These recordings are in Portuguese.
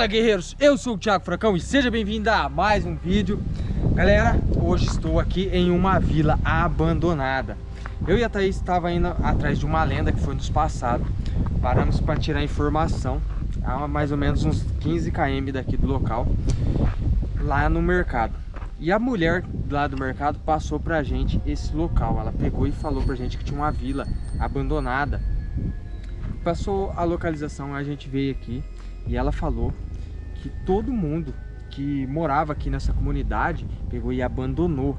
Fala guerreiros, eu sou o Thiago Fracão e seja bem-vindo a mais um vídeo. Galera, hoje estou aqui em uma vila abandonada. Eu e a Thaís estava indo atrás de uma lenda que foi nos passado. Paramos para tirar informação. A mais ou menos uns 15 km daqui do local Lá no mercado. E a mulher lá do mercado passou pra gente esse local. Ela pegou e falou pra gente que tinha uma vila abandonada. Passou a localização, a gente veio aqui e ela falou que todo mundo que morava aqui nessa comunidade pegou e abandonou,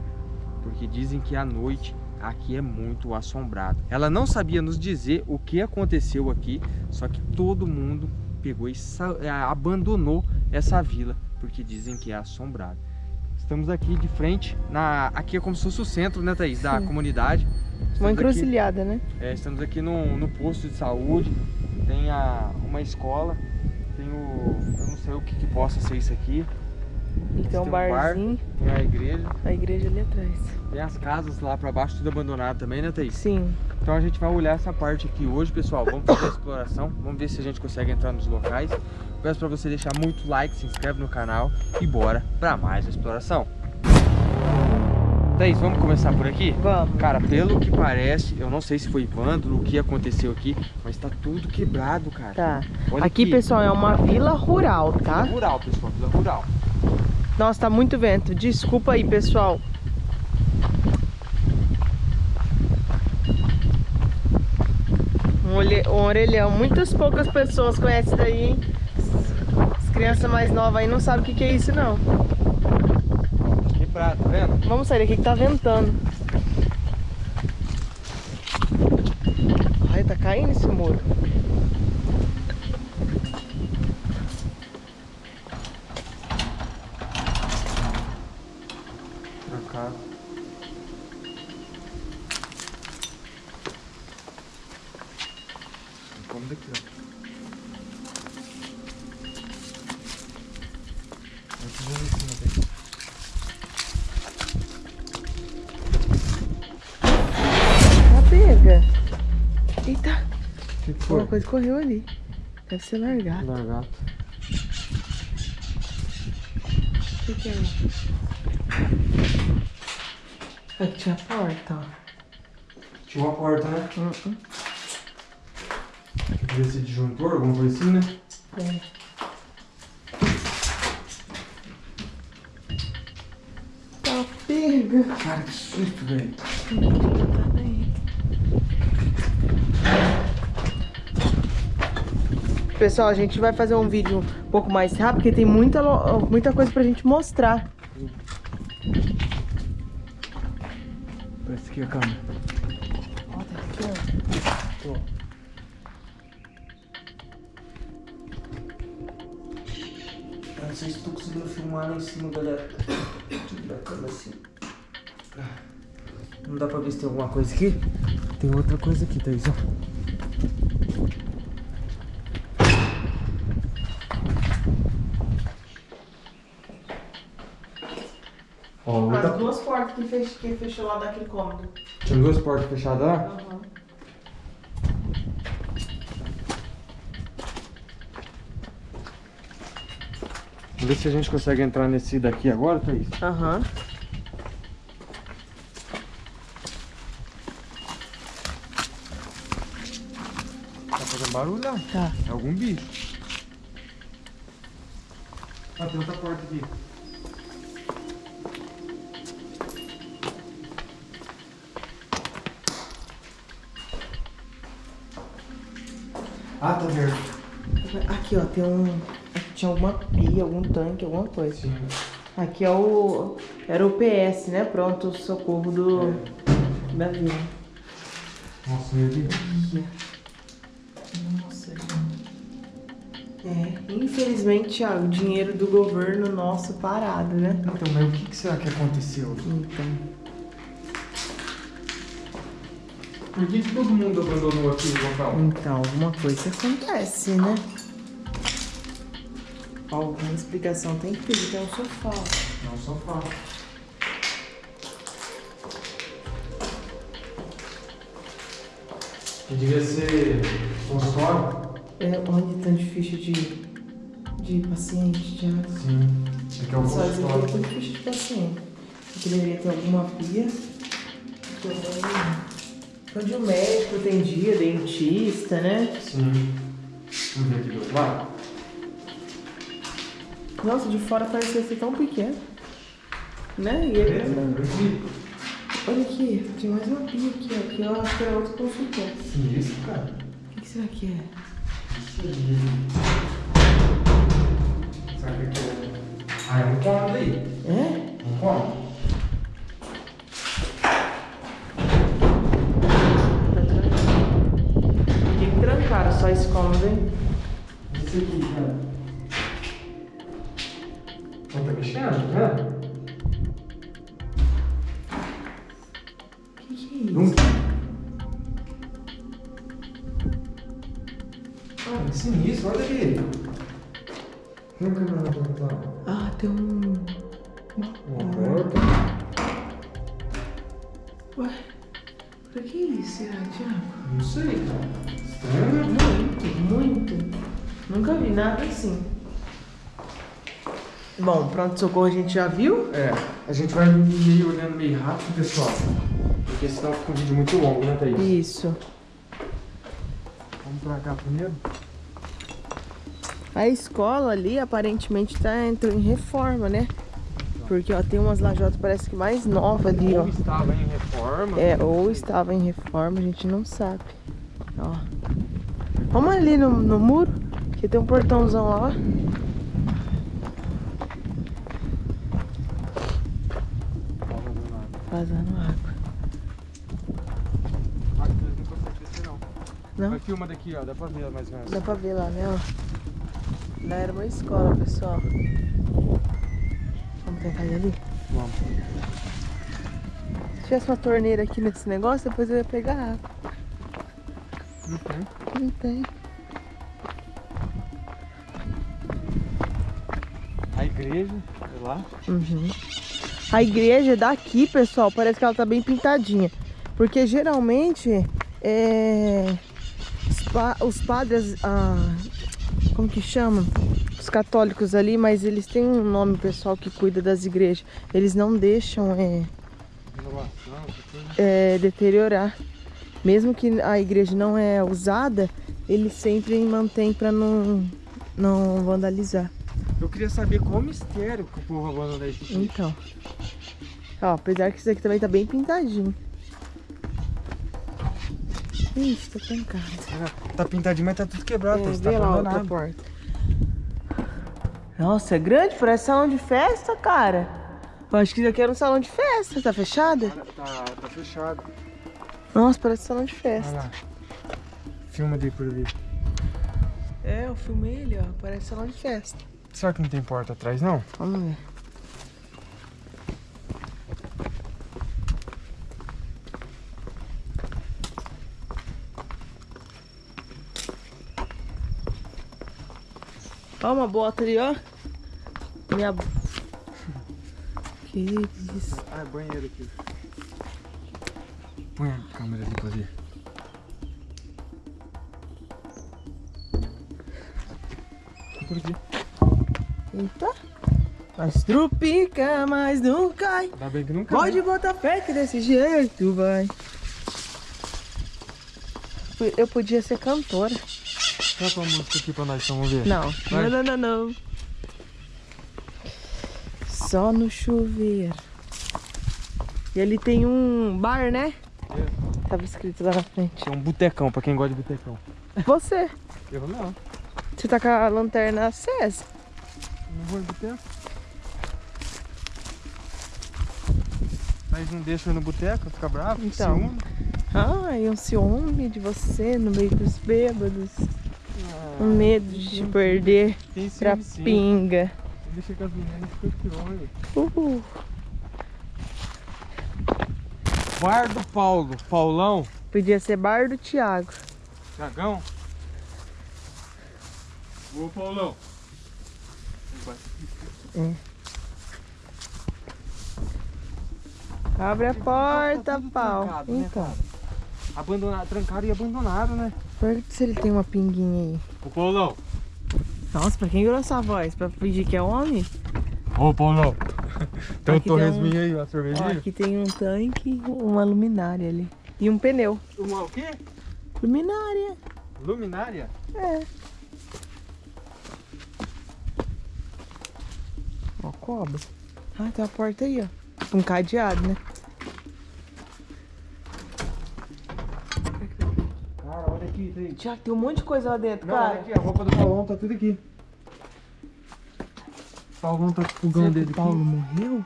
porque dizem que à noite aqui é muito assombrado. Ela não sabia nos dizer o que aconteceu aqui, só que todo mundo pegou e é, abandonou essa vila, porque dizem que é assombrado. Estamos aqui de frente, na, aqui é como se fosse o centro, né Thaís, da Sim. comunidade. Estamos uma encruzilhada, aqui, né? É, estamos aqui no, no posto de saúde, tem a, uma escola. Eu não sei o que, que possa ser isso aqui. E tem um, barzinho. Bar, tem a igreja. A igreja ali atrás. Tem as casas lá pra baixo, tudo abandonado também, né, Thaís? Sim. Então a gente vai olhar essa parte aqui hoje, pessoal. Vamos fazer a exploração. Vamos ver se a gente consegue entrar nos locais. Peço pra você deixar muito like, se inscreve no canal e bora pra mais uma exploração. Thaís, vamos começar por aqui? Vamos. Cara, pelo que parece, eu não sei se foi vândalo, o que aconteceu aqui, mas tá tudo quebrado, cara. Tá. Olha aqui, aqui, pessoal, é uma vila rural, tá? Vila rural, pessoal, vila rural. Nossa, tá muito vento. Desculpa aí, pessoal. Um, orelhão. Muitas poucas pessoas conhecem daí, hein? As crianças mais novas aí não sabem o que, que é isso, não tá vendo? Vamos sair daqui que tá ventando. Ai, tá caindo esse muro. Trancado. Vamos daqui, ó. Uma coisa correu ali. Deve ser largato. Largato. O que, que é? Aqui tinha a porta, ó. Tinha uma porta, né? Uh -uh. Podia ser disjuntor, alguma coisa assim, né? É. Tá pega. Cara, que susto, velho. Pessoal, a gente vai fazer um vídeo um pouco mais rápido, porque tem muita, muita coisa pra gente mostrar. Parece aqui a câmera. Ó, tá aqui, ó. Eu não sei se tô conseguindo filmar lá em cima, galera. Da câmera assim. Não dá pra ver se tem alguma coisa aqui? Tem outra coisa aqui, Thaís, ó. Ó, As duas portas que, fech... que fechou lá daquele cômodo. Tinha duas portas fechadas lá? Uhum. Vamos ver se a gente consegue entrar nesse daqui agora, Thaís? Aham. Uhum. Tá fazendo barulho lá? Tá. É algum bicho. Ah, tem outra porta aqui. Ah, tá verde. Aqui, ó, tem um... Aqui tinha alguma pia, algum tanque, alguma coisa. Sim. Aqui é o... Era o PS, né? Pronto, socorro do... É. Da vila. Nossa, meu Deus. Nossa, É, infelizmente, Thiago, o dinheiro do governo nosso parado, né? Então, mas o que, que será que aconteceu? Então... Por que todo mundo abandonou aqui o local? Então, alguma coisa acontece, né? Alguma explicação tem que ter, é um sofá. É um sofá. Que devia ser consultório. É, onde tem de ficha de, de de paciente, Thiago. Sim. Aqui é o Só isso aqui é consultório. tudo ficha de paciente. Deveria ter alguma pia. Onde o médico tem dia, dentista, né? Sim. Vamos ver aqui do outro lado. Nossa, de fora parecia ser tão pequeno. Né? E ele... Aqui. Olha aqui, tem mais uma pia aqui, ó. Aqui eu acho que era outro consultório. Sim, isso, cara. O que, que será que é? Será que aqui é... Ah, é um cômodo aí. É? Um cômodo. Trancaram só esse aqui, cara. Não tá mexendo, vendo? O que, que é isso? Não. Ah, que sinistro, olha aqui. Câmera na porta. Ah, tem um... Uma porta. Ué, pra que isso, será, Thiago? Não sei, cara. Estranho. Muito. Nunca vi nada assim. Bom, pronto-socorro a gente já viu. É, a gente vai meio olhando meio rápido, pessoal. Porque senão fica um vídeo muito longo, né, Thaís? Isso. Vamos pra cá primeiro? A escola ali aparentemente tá entrando em reforma, né? Porque ó, tem umas lajotas parece que mais novas ali, ó. Ou estava em reforma. É, ou estava em reforma, a gente não sabe. Ó. Vamos ali no, no muro, que tem um portãozão lá. Vazando água. Aqui não conseguem descer, não. Não? Vai filma daqui, ó. Dá pra ver mais ou menos. Dá pra ver lá, né? Ó. Lá era uma escola, pessoal. Vamos tentar ir ali? Vamos. Se tivesse uma torneira aqui nesse negócio, depois eu ia pegar água. Não tem. Não tem. Igreja, sei lá. Uhum. A igreja daqui, pessoal, parece que ela tá bem pintadinha. Porque geralmente é, os, pa- os padres, ah, como que chama? Os católicos ali, mas eles têm um nome pessoal que cuida das igrejas. Eles não deixam é, é, deteriorar. Mesmo que a igreja não é usada, eles sempre mantêm para não, não vandalizar. Eu queria saber qual o mistério que o povo abandonou isso aqui. Então. Ó, apesar que isso aqui também tá bem pintadinho. Ixi, tá trancado. Tá pintadinho, mas tá tudo quebrado. É, tá lá outra porta. Nossa, é grande, parece salão de festa, cara. Eu acho que isso aqui era um salão de festa. Tá fechada? Tá, tá fechado. Nossa, parece salão de Olha festa. lá. Filma daí por ali. É, eu filmei ele, ó. Parece salão de festa. Será que não tem porta atrás, não? Vamos ver. Ó, uma bota ali, ó. Minha. Que isso. Ah, é banheiro aqui. Põe a câmera ali pra ver. Por aqui. Eita. Mas trupica, mas não cai. Ainda bem que não cai. Pode botar fé que desse jeito vai. Eu podia ser cantora. Coloca uma música aqui pra nós, vamos ver. Não, Vai. não, não, não, não. Só no chuveiro. E ali tem um bar, né? É. Tava escrito lá na frente. É um botecão, pra quem gosta de botecão. Você. Eu não. Você tá com a lanterna acesa. Vou em boteco. Mas não deixa eu ir no boteco, fica bravo, Então. ciúme. Ai, um ciúme de você no meio dos bêbados. Ah, Um medo de te perder Tem pra ciúme sim. pinga. Deixa que as meninas ficam pior. Uhul. Bar do Paulo, Paulão, Podia ser bar do Thiago. Dragão. Ô Paulão. Abre a porta, Tá pau. trancado, né, Então, cara? Abandonado, trancaram e abandonaram, né? pergunta se ele tem uma pinguinha aí. Ô Paulão. Nossa, pra quem virou essa voz? Pra fingir que é homem? Ô, Paulão. Tem um torresminho um- aí, uma Ó, cervejinha. aqui tem um tanque, uma luminária ali. E um pneu. Uma o quê? Luminária. Luminária? É. Ó, cobra. Ah, tem uma porta aí, ó. Um cadeado, né? Cara, olha aqui, tem. Tiago, tem um monte de coisa lá dentro, Não, olha cara. aqui, a roupa do Paulão tá tudo aqui. O Paulão tá com o fogão Será que dele o Paulo morreu?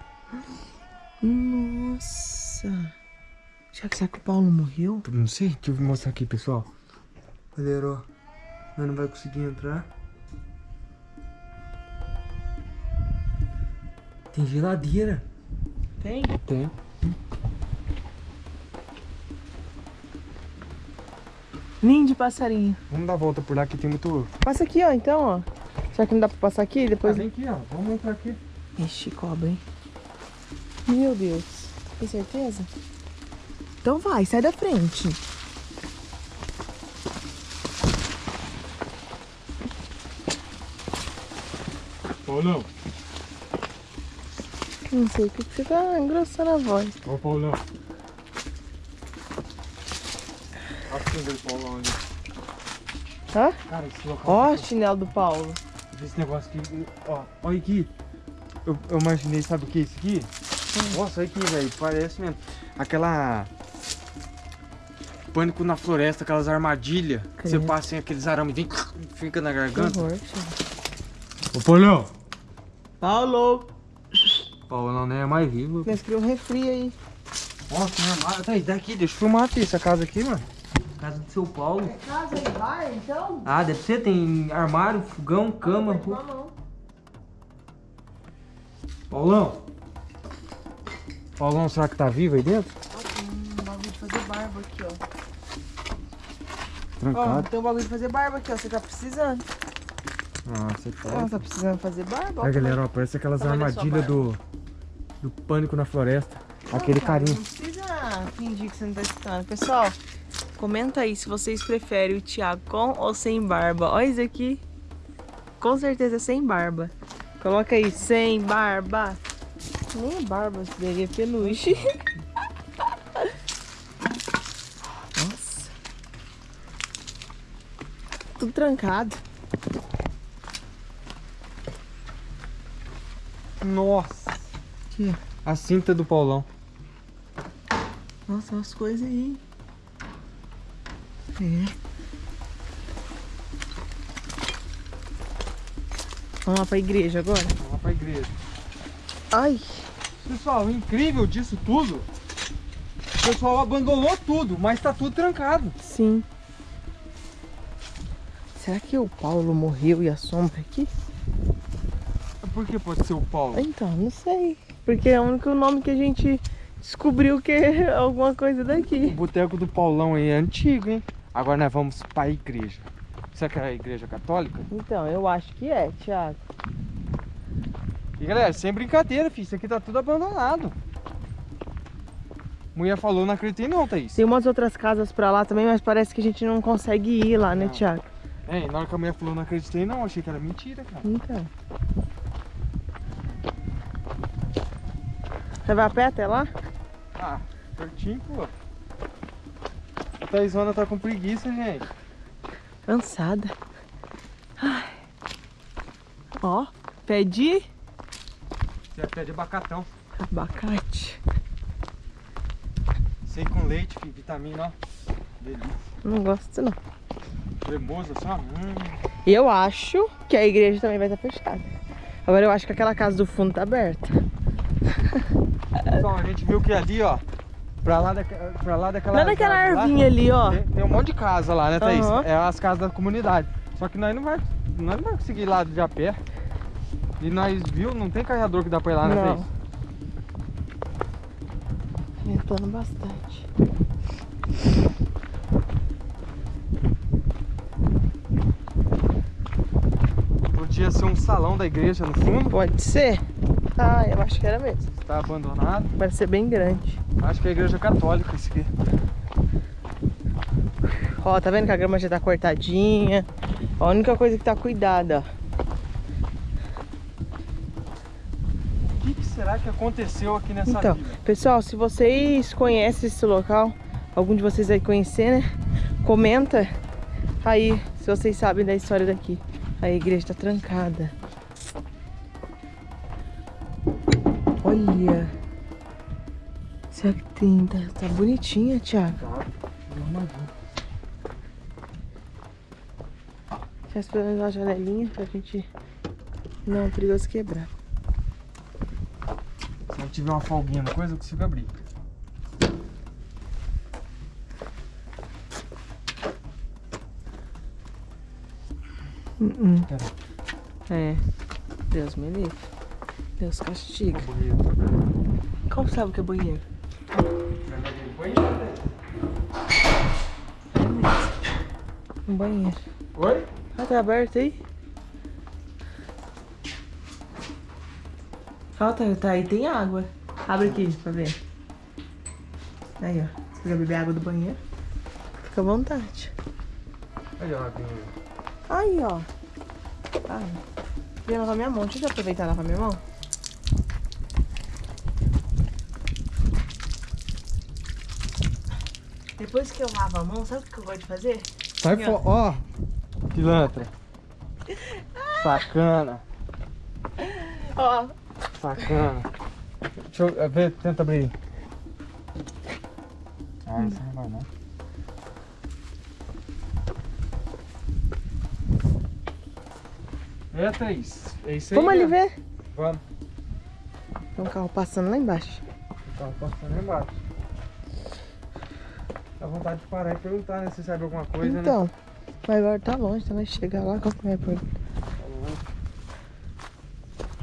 Nossa. Tiago, será que o Paulo morreu? Não sei, deixa eu mostrar aqui, pessoal. Galera, ó. Nós não vai conseguir entrar. Tem geladeira. Tem? Tem. Ninho de passarinho. Vamos dar a volta por lá que tem muito. Passa aqui, ó, então, ó. Será que não dá pra passar aqui? Ah, Depois. vem aqui, ó. Vamos entrar aqui. Ixi, cobra, hein? Meu Deus. Tem certeza? Então vai, sai da frente. Paulão. Não sei o que, que você tá engrossando a voz. Ô, Paulão. Acenda o Paulão ali. Hã? Cara, esse local. Ó, tá- chinelo do Paulo. Esse negócio aqui, ó, olha aqui. Eu, eu imaginei, sabe o que é isso aqui? Nossa, olha aqui, velho, parece mesmo. Aquela. Pânico na floresta, aquelas armadilhas. que Você passa em aqueles arames, vem, fica na Que garganta. horror, Thiago. Ô, Paulão! Paulo! Paulo não é mais vivo. Nós criamos um refri aí. Nossa, tem armário. Tá aí, daqui, deixa eu filmar aqui essa casa aqui, mano. Casa do seu Paulo. Casa e bar, então? Ah, deve ser, tem armário, fogão, cama. ru- não. Paulão! Paulão, será que tá vivo aí dentro? Tem um bagulho de fazer barba aqui, ó. Ó, Trancado. tem um bagulho de fazer barba aqui, ó. Você tá precisando. Nossa, é Ah, tá precisando fazer barba? Olha, galera, ó, parece aquelas sua armadilhas do, do pânico na floresta. Aquele Não, cara, carinho. Não precisa fingir que você não tá escutando. Pessoal, comenta aí se vocês preferem o Thiago com ou sem barba. Olha isso aqui. Com certeza é sem barba. Coloca aí, sem barba. Nem é barba isso daí, é peluche. Nossa. Tudo trancado. Nossa! A cinta do Paulão. Nossa, umas coisas aí. É. Vamos lá pra igreja agora? Vamos lá pra igreja. Ai, Pessoal, o incrível disso tudo. O pessoal abandonou tudo, mas tá tudo trancado. sim. Será que o Paulo morreu e a sombra aqui? Por que pode ser o Paulo? Então, não sei. Porque é o único nome que a gente descobriu que é alguma coisa O daqui. boteco do Paulão aí é antigo, hein? Agora nós vamos pra igreja. Será que é a igreja católica? Então, eu acho que é, Thiago. E galera, sem brincadeira, filho. Isso aqui tá tudo abandonado. Mulher falou, não acreditei não, Thaís. Tem umas outras casas pra lá também, mas parece que a gente não consegue ir lá, né, Não. Thiago? É, na hora que a mulher falou, não acreditei não. Achei que era mentira, cara. Então. Você vai a pé até lá? Ah, pertinho, pô. A Thaisona tá com preguiça, gente. Cansada. Ai. Ó, pedi Você pede abacatão. abacate. Sei com leite. Vitamina, ó. Delícia. Não gosto não. Cremoso, assim, ó. Hum. Eu acho que a igreja também vai estar fechada. Agora eu acho que aquela casa do fundo tá aberta. Pessoal, a gente viu que ali, ó. Pra lá, daque- pra lá daquela. Lá lá, arvinha ali, ó. Tem, tem um monte de casa lá, né, Thaís? Aham. É as casas da comunidade. Só que nós não vai, nós não vai conseguir ir lá de a pé. E nós viu, não tem carregador que dá pra ir lá, né, Não. Thaís? Ventando bastante. Podia ser um salão da igreja no fundo. Pode ser? Ah, eu acho que era mesmo. Está abandonado. Parece ser bem grande. Acho que é a igreja católica isso aqui. Ó, tá vendo que a grama já tá cortadinha. A única coisa que tá cuidada, O que, que, será que aconteceu aqui nessa Então, pessoal, se vocês conhecem esse local, algum de vocês aí conhecer, né? Comenta aí se vocês sabem da história daqui. A igreja tá trancada. Olha. Será que tem? Tá, tá bonitinha, Thiago. Tá, eu pelo menos uma janelinha pra gente não é perigoso quebrar. Se eu tiver uma folguinha no coisa, eu consigo abrir. Uh -uh. É. Deus me livre. Deus castiga. Bonito. Como sabe que é banheiro? É. Um banheiro. Oi? Ah, tá aberto aí? Ó, tá, tá aí, tem água. Abre aqui pra ver. Aí, ó. Você quer beber água do banheiro? Fica à vontade. Aí, ó. Aí, ó. Ai. Queria lavar minha mão. Deixa eu aproveitar e lavar minha mão. Depois que eu lavo a mão, sabe o que eu gosto de fazer? Sai ó. fora, ó. Pilantra. Sacana. Ó. Sacana. Deixa eu eh, ver, tenta abrir. Ah, isso não vai não. É, Thaís. É isso aí. Vamos ali ver? Vamos. Tem um carro passando lá embaixo. Então, passando aí embaixo. Dá vontade de parar e perguntar, né? Se sabe alguma coisa, né? então. Mas agora tá longe, então vai chegar lá. Qual que é a pergunta?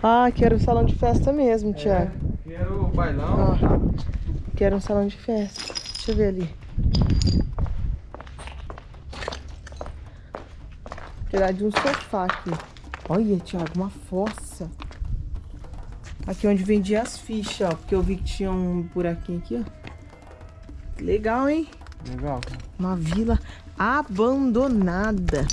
Ah, quero um salão de festa mesmo, Thiago. É, quero o bailão. Ó, quero um salão de festa. Deixa eu ver ali. Tirar de um sofá aqui. Olha, Thiago, uma fossa. Aqui onde vendia as fichas, ó. Porque eu vi que tinha um buraquinho aqui, ó. Legal, hein? Legal, cara. Uma vila abandonada.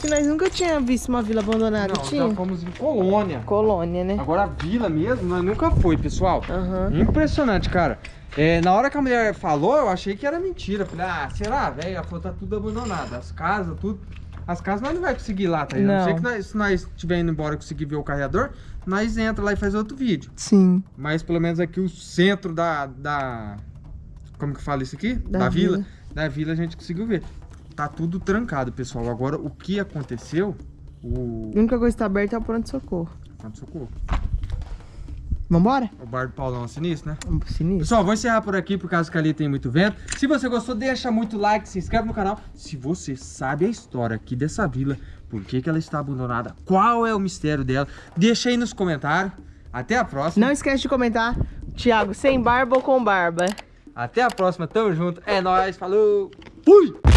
Que nós nunca tínhamos visto uma vila abandonada, Não, tinha? já fomos em Colônia. Colônia, né? Agora a vila mesmo, nós nunca foi, pessoal. Aham. Impressionante, cara. É, na hora que a mulher falou, eu achei que era mentira. Falei, ah, será, velho? Ela falou, tá tudo abandonado. As casas, tudo. As casas nós não vai conseguir ir lá, tá? A não Não. ser que nós, se nós estiver indo embora e conseguir ver o carregador, nós entra lá e faz outro vídeo. Sim. Mas pelo menos aqui o centro da. da como que fala isso aqui? Da vila. vila. Da vila a gente conseguiu ver. Tá tudo trancado, pessoal. Agora o que aconteceu? O. A única coisa que tá aberta é o pronto-socorro. Pronto, socorro. Vambora? O bar do Paulão sinistro, né? Sinistro. Pessoal, vou encerrar por aqui por causa que ali tem muito vento. Se você gostou, deixa muito like, se inscreve no canal. Se você sabe a história aqui dessa vila, por que, que ela está abandonada, qual é o mistério dela, deixa aí nos comentários. Até a próxima. Não esquece de comentar, Thiago, sem barba ou com barba? Até a próxima, tamo junto. É nóis, falou. Fui!